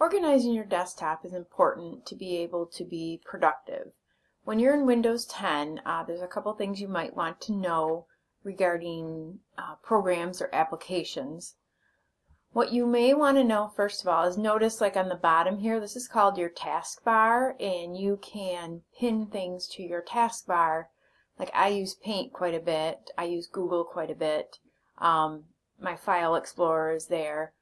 Organizing your desktop is important to be able to be productive. When you're in Windows 10, uh, there's a couple things you might want to know regarding uh, programs or applications. What you may want to know first of all is notice like on the bottom here, this is called your taskbar and you can pin things to your taskbar. Like I use Paint quite a bit, I use Google quite a bit, um, my File Explorer is there.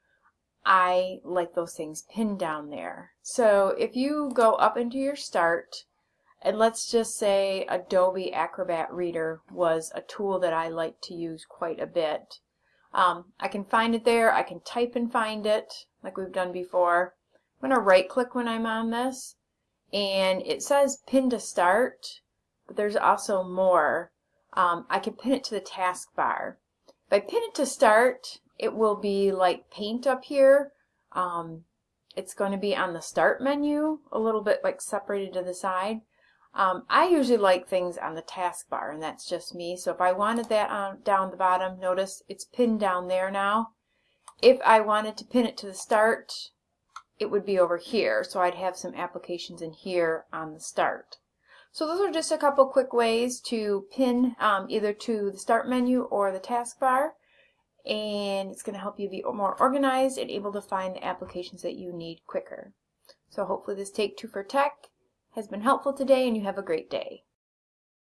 I like those things pinned down there. So if you go up into your start, and let's just say Adobe Acrobat Reader was a tool that I like to use quite a bit. Um, I can find it there, I can type and find it like we've done before. I'm going to right click when I'm on this and it says pin to start but there's also more. Um, I can pin it to the taskbar. If I pin it to start it will be like paint up here. Um, it's going to be on the start menu, a little bit like separated to the side. Um, I usually like things on the taskbar, and that's just me. So if I wanted that on, down the bottom, notice it's pinned down there now. If I wanted to pin it to the start, it would be over here. So I'd have some applications in here on the start. So those are just a couple quick ways to pin um, either to the start menu or the taskbar and it's going to help you be more organized and able to find the applications that you need quicker. So hopefully this Take Two for Tech has been helpful today and you have a great day.